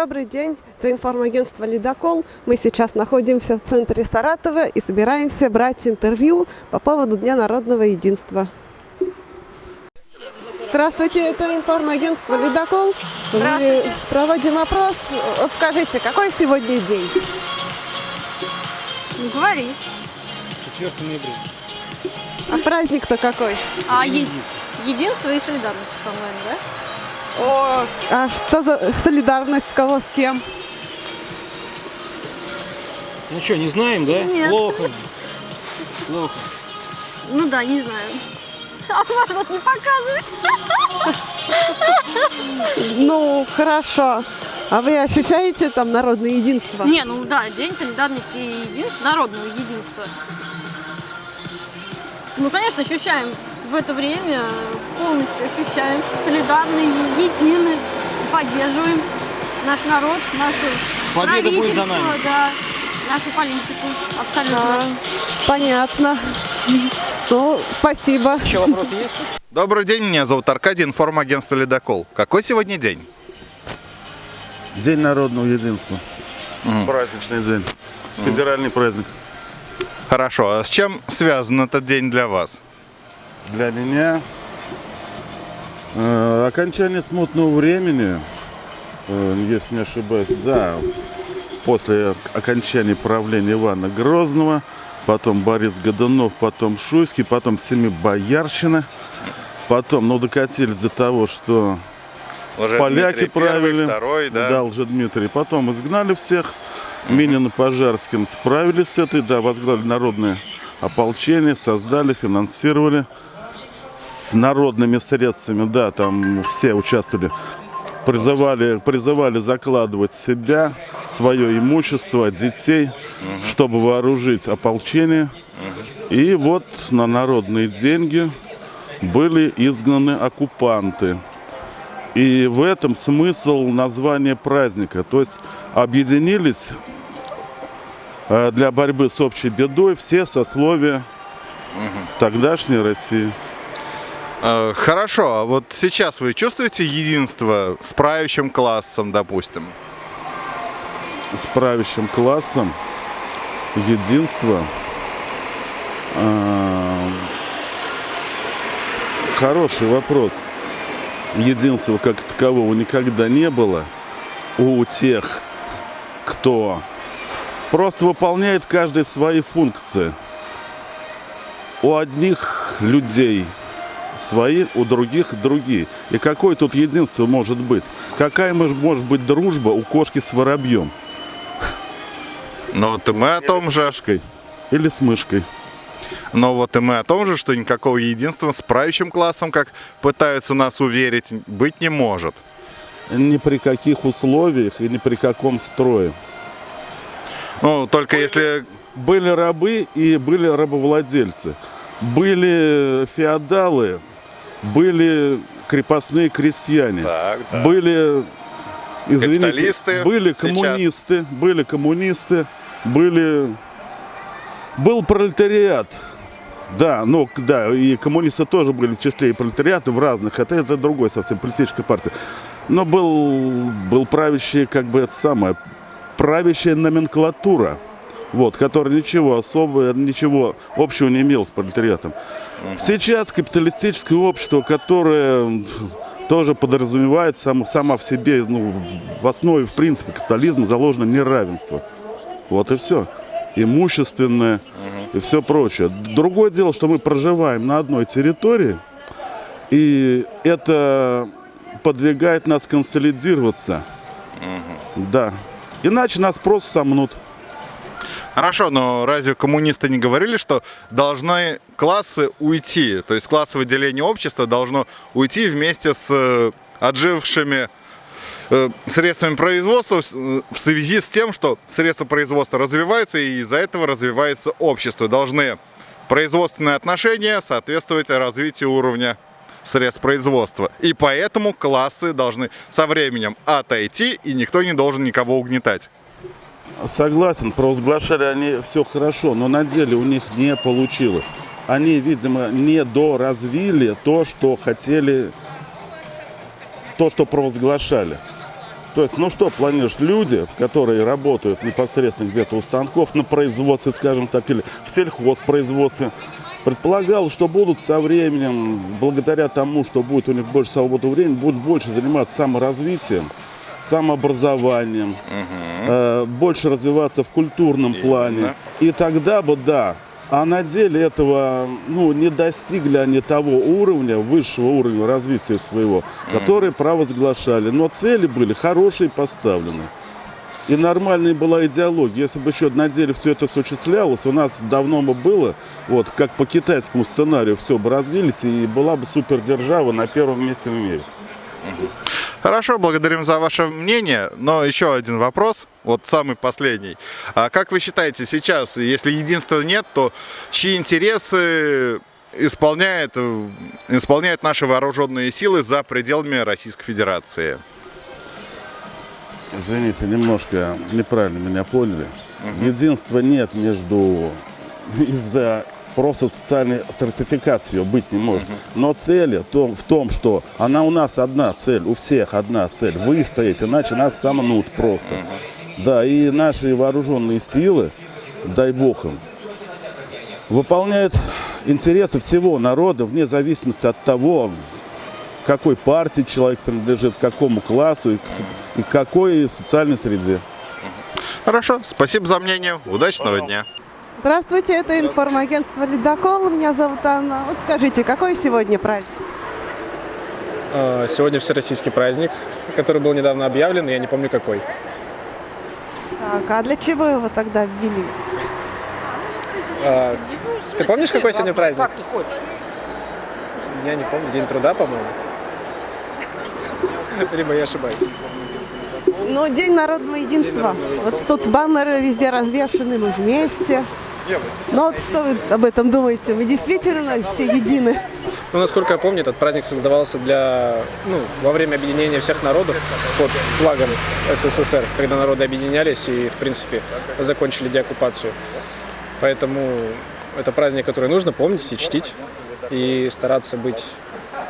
Добрый день, это информагентство «Ледокол». Мы сейчас находимся в центре Саратова и собираемся брать интервью по поводу Дня народного единства. Здравствуйте, это информагентство «Ледокол». Мы проводим опрос. Вот скажите, какой сегодня день? Не говори. 4 ноября. А праздник-то какой? А е- единство и солидарность, по-моему, да? О, а что за солидарность? Кого с кем? Ну что, не знаем, да? Нет. Плохо. Плохо. Ну да, не знаю. А можно вас не показывать? Ну, хорошо. А вы ощущаете там народное единство? Не, ну да, День солидарности и единства, народного единства. Ну, конечно, ощущаем в это время, полностью ощущаем, солидарны, едины, поддерживаем наш народ, нашу Победа будет за правительство, нами. да, нашу политику, абсолютно. А, понятно. Ну, спасибо. Еще вопросы есть? Добрый день, меня зовут Аркадий, информагентство «Ледокол». Какой сегодня день? День народного единства. Мгм. Праздничный день. Федеральный праздник. Хорошо, а с чем связан этот день для вас? Для меня э, окончание смутного времени, э, если не ошибаюсь, да, после окончания правления Ивана Грозного, потом Борис Годунов, потом Шуйский, потом Семибоярщина, потом, ну, докатились до того, что поляки правили, второй, да? Дмитрий. Потом изгнали всех. Минин и Пожарским справились с этой, да, возглавили народное ополчение, создали, финансировали народными средствами, да, там все участвовали. Призывали, призывали закладывать себя, свое имущество, детей, чтобы вооружить ополчение. И вот на народные деньги были изгнаны оккупанты. И в этом смысл названия праздника. То есть объединились э, для борьбы с общей бедой все сословия тогдашней России. Э, Хорошо, а вот сейчас вы чувствуете единство с правящим классом, допустим? С правящим классом единство. э, Хороший вопрос. Единства как такового никогда не было у тех, кто просто выполняет каждый свои функции. У одних людей свои, у других другие. И какое тут единство может быть? Какая мож- может быть дружба у кошки с воробьем? Но вот и мы о том же, или с мышкой? но вот и мы о том же, что никакого единства с правящим классом, как пытаются нас уверить, быть не может. Ни при каких условиях и ни при каком строе. Ну, только если Были рабы и были рабовладельцы. Были феодалы, были крепостные крестьяне. Так, Были, извините, были сейчас. коммунисты, были коммунисты, были, был пролетариат. Да, ну да, и коммунисты тоже были в числе и пролетариата в разных, это, это другой совсем политическая партия. Но был, был правящий, как бы это самое, правящая номенклатура, вот, которая ничего особого, ничего общего не имела с пролетариатом. Сейчас капиталистическое общество, которое тоже подразумевает сам, сама в себе, ну, в основе, в принципе, капитализма заложено неравенство. Вот и все. Имущественное и все прочее. Другое дело, что мы проживаем на одной территории, и это подвигает нас консолидироваться. Да. Иначе нас просто сомнут. Хорошо, но разве коммунисты не говорили, что должны классы уйти? То есть классовое деление общества должно уйти вместе с э, отжившими э, средствами производства э, в связи с тем, что средства производства развиваются, и из-за этого развивается общество. Должны производственные отношения соответствовать развитию уровня средств производства. И поэтому классы должны со временем отойти, и никто не должен никого угнетать. Согласен, провозглашали они все хорошо, но на деле у них не получилось. Они, видимо, не доразвили то, что хотели, то, что провозглашали. То есть, ну что планируешь? Люди, которые работают непосредственно где-то у станков на производстве, скажем так, или в сельхозпроизводстве, предполагал, что будут со временем, благодаря тому, что будет у них больше свободного времени, будут больше заниматься саморазвитием, самообразованием, э, больше развиваться в культурном плане. И тогда бы, да, а на деле этого ну, не достигли они того уровня, высшего уровня развития своего, который провозглашали. Но цели были хорошие поставлены. И нормальная была идеология. Если бы еще на деле все это осуществлялось, у нас давно бы было, вот как по китайскому сценарию все бы развились, и была бы супердержава на первом месте в мире. Хорошо, благодарим за ваше мнение. Но еще один вопрос, вот самый последний. А как вы считаете, сейчас, если единства нет, то чьи интересы исполняют, э, исполняют наши вооруженные силы за пределами Российской Федерации? Извините, немножко неправильно меня поняли. Единства нет между из-за просто социальной стратификации ее быть не может. Но цель в том, что она у нас одна цель, у всех одна цель. Выстоять, иначе нас саманут просто. Да, и наши вооруженные силы, дай бог им, выполняют интересы всего народа вне зависимости от того, какой партии человек принадлежит, к какому классу и и к какой социальной среде. Хорошо, спасибо за мнение, удачного дня. Здравствуйте, это информагентство «Ледокол». Меня зовут Анна. Вот скажите, какой сегодня праздник? Э, Сегодня всероссийский праздник, который был недавно объявлен, и я не помню какой. Так, а для чего его тогда ввели? Э, Ты помнишь, какой сегодня праздник? Я не помню. День труда, по-моему. Либо я ошибаюсь. Ну, День народного единства. Вот тут баннеры везде развешаны, мы вместе. Ну вот что вы об этом думаете? Мы действительно все едины? Ну, насколько я помню, этот праздник создавался для, ну, во время объединения всех народов под флагом СССР, когда народы объединялись и, в принципе, закончили деоккупацию. Поэтому это праздник, который нужно помнить и чтить, и стараться быть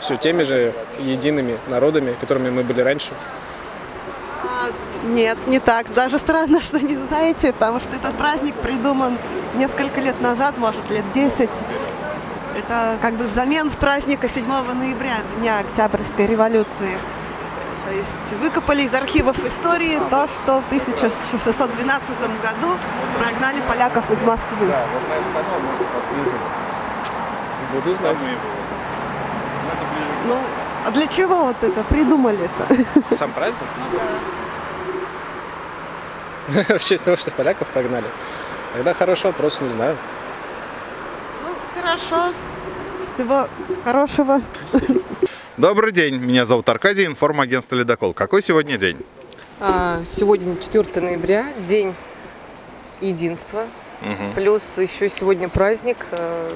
все теми же едиными народами, которыми мы были раньше. Нет, не так. Даже странно, что не знаете, потому что этот праздник придуман несколько лет назад, может, лет 10. Это как бы взамен праздника 7 ноября, Дня Октябрьской революции. То есть выкопали из архивов истории то, что в 1612 году прогнали поляков из Москвы. Буду знать. Ну, а для чего вот это придумали-то? Сам праздник? В честь того, что поляков прогнали. Тогда хороший вопрос, не знаю. Хорошо. Всего хорошего. Добрый день, меня зовут Аркадий, информагентство «Ледокол». Какой сегодня день? А, Сегодня 4 ноября, день единства. Плюс еще сегодня праздник э,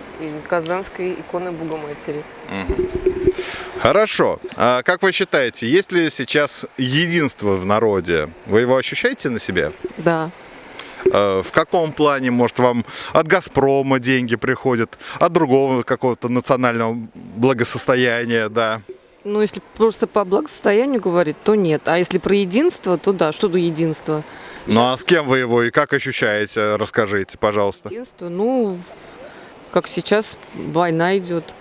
Казанской иконы Богоматери. Хорошо. А как вы считаете, есть ли сейчас единство в народе? Вы его ощущаете на себе? Да. Э, В каком плане, может, вам от «Газпрома» деньги приходят, от другого какого-то национального благосостояния, да? Ну, если просто по благосостоянию говорить, то нет. А если про единство, то да. Что до единства? Ну а с кем вы его и как ощущаете? Расскажите, пожалуйста. Единство, ну, как сейчас война идет.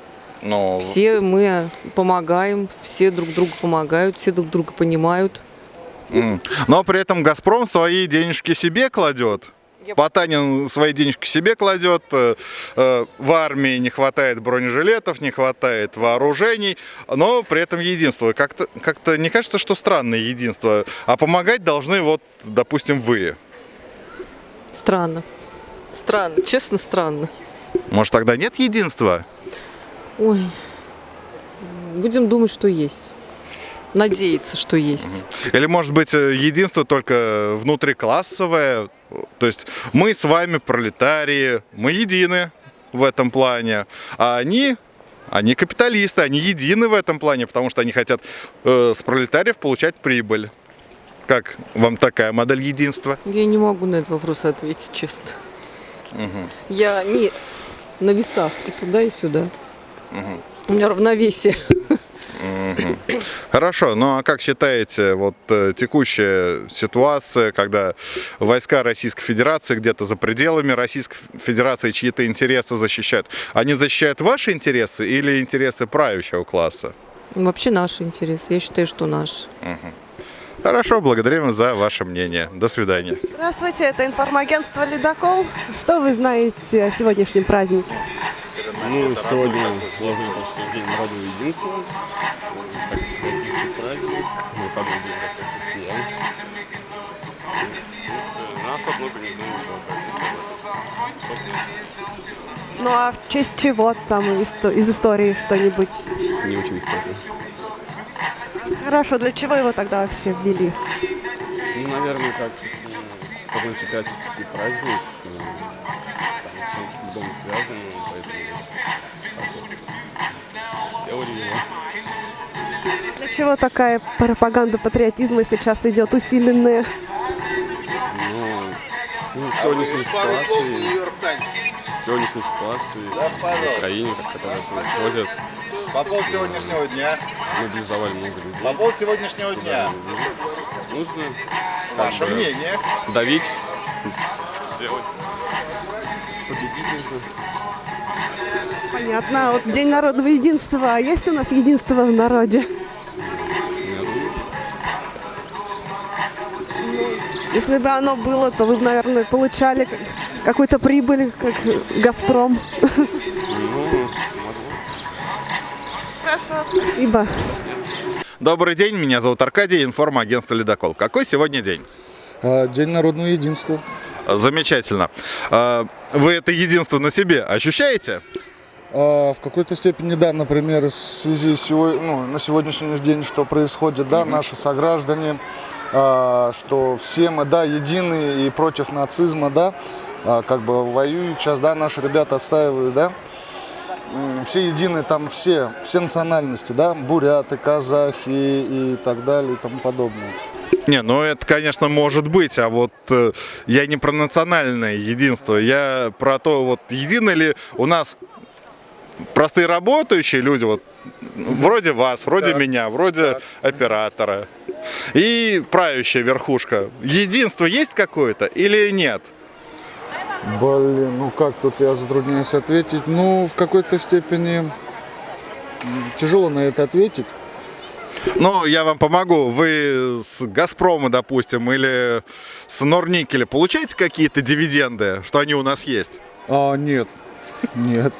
Ну, Все мы помогаем, все друг другу помогают, все друг друга понимают. Но при этом «Газпром» свои денежки себе кладет. Я- Потанин свои денежки себе кладет, э, э, в армии не хватает бронежилетов, не хватает вооружений, но при этом единство. Как-то как не кажется, что странное единство, а помогать должны вот, допустим, вы. Странно. Странно, честно странно. Может, тогда нет единства? Ой, будем думать, что есть. Надеяться, что есть. Или, может быть, единство только внутриклассовое? То есть мы с вами пролетарии, мы едины в этом плане, а они, они капиталисты, они едины в этом плане, потому что они хотят э, с пролетариев получать прибыль. Как вам такая модель единства? Я не могу на этот вопрос ответить, честно. Я не на весах и туда, и сюда. У меня равновесие. Хорошо, ну а как считаете, вот э, текущая ситуация, когда войска Российской Федерации где-то за пределами Российской Федерации чьи-то интересы защищают, они защищают ваши интересы или интересы правящего класса? Вообще наш интерес. Я считаю, что наш. Хорошо, благодарим за ваше мнение. До свидания. Здравствуйте, это информагентство «Ледокол». Что вы знаете о сегодняшнем празднике? Ну, сегодня назовем что День народного единства, как российский праздник, выходной день для всех россиян. В принципе, нас много не знаю ничего про. Ну а в честь чего там исто- из истории что-нибудь? Не учу историю. Хорошо, для чего его тогда вообще ввели? Ну, наверное, как м, какой-то патриотический праздник, м, там с чем-то по-любому связано, поэтому сделали его. Для чего такая пропаганда патриотизма сейчас идет усиленная? Ну, в сегодняшней ситуации, в сегодняшней ситуации в Украине, как которая происходит, По поводу сегодняшнего дня. мобилизовали много людей. сегодняшнего Туда нужно, нужно как бы, мнение. давить, делать, победить нужно. Понятно. А Вот День народного единства. А есть у нас единство в народе? Если бы оно было, то вы бы, наверное, получали как- какую-то прибыль, как «Газпром». ну, возможно. Хорошо. Спасибо. Добрый день, меня зовут Аркадий, информагентство «Ледокол». Какой сегодня день? А, День народного единства. Замечательно. А, Вы это единство на себе ощущаете? А, В какой-то степени, да, например, в связи с ну, на сегодняшний день, что происходит, да, наши сограждане, а, что все мы, да, едины и против нацизма, да, а, как бы воюют сейчас, да, наши ребята отстаивают, да, все едины, там все, все национальности, да, буряты, казахи и так далее и тому подобное. Не, ну это, конечно, может быть, а вот э, я не про национальное единство, я про то, вот едины ли у нас простые работающие люди, вот вроде вас, вроде меня, вроде оператора и правящая верхушка. Единство есть какое-то или нет? Блин, ну как тут я затрудняюсь ответить? Ну, в какой-то степени тяжело на это ответить. Ну, я вам помогу. Вы с Газпрома, допустим, или с Норникеля получаете какие-то дивиденды, что они у нас есть? А, нет, нет.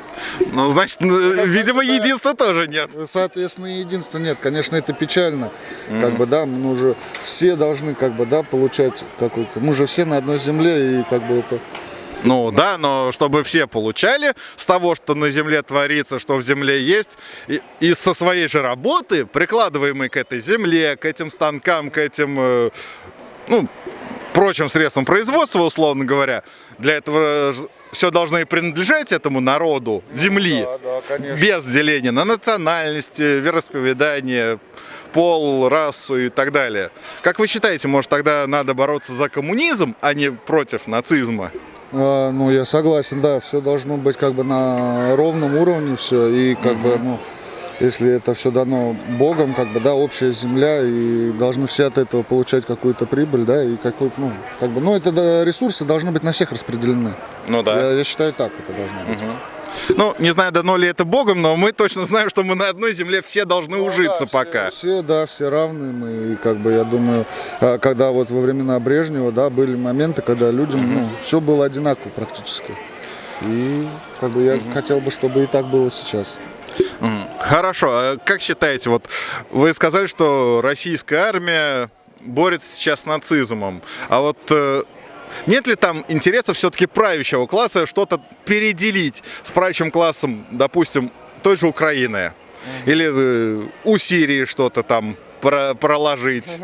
Ну, значит, ну, видимо, единства тоже нет. Соответственно, единства нет. Конечно, это печально. Как бы, да, мы уже все должны, как бы, да, получать какой-то. Мы же все на одной земле, и как бы это. Ну да, но чтобы все получали с того, что на земле творится, что в земле есть, и, и со своей же работы, прикладываемой к этой земле, к этим станкам, к этим, э, ну, прочим средствам производства, условно говоря, для этого все должно и принадлежать этому народу земли, да, конечно. без деления на национальности, вероисповедание, пол, расу и так далее. Как вы считаете, может тогда надо бороться за коммунизм, а не против нацизма? А, ну, я согласен, да, все должно быть как бы на ровном уровне все. И как бы, ну, если это все дано Богом, как бы, да, общая земля, и должны все от этого получать какую-то прибыль, да, и какой-то, ну, как бы, ну, это да, ресурсы должны быть на всех распределены. Ну да. Я, я считаю, так это должно быть. Ну, не знаю, дано ли это Богом, но мы точно знаем, что мы на одной земле все должны ужиться Ну Да, пока. Все, да, все равны мы. И как бы я думаю, а, когда вот во времена Брежнева, да, были моменты, когда людям, ну, все было одинаково практически. И как бы я хотел бы, чтобы и так было сейчас. Хорошо, а как считаете, вот вы сказали, что российская армия борется сейчас с нацизмом, а вот э, нет ли там интереса все-таки правящего класса что-то переделить с правящим классом, допустим, той же Украины? Или э, у Сирии что-то там про- проложить?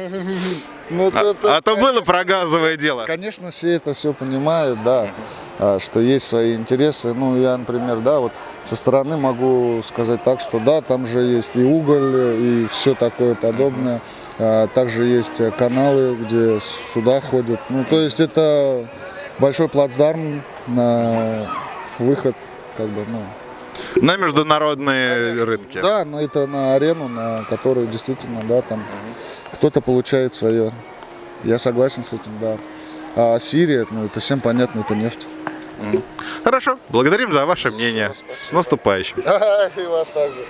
Ну, А, а то было про газовое дело. Конечно, все это все понимают, да, а, что есть свои интересы. Ну, я, например, да, вот со стороны могу сказать так, что да, там же есть и уголь, и все такое подобное. А, Также есть э, каналы, где сюда ходят. Ну, то есть это большой плацдарм на выход, как бы, ну, На международные рынки. Да, на это на арену, на которую действительно, да, там кто-то получает свое. Я согласен с этим, да. А Сирия, ну это всем понятно, это нефть. Хорошо, благодарим за ваше мнение. С наступающим. И вас также.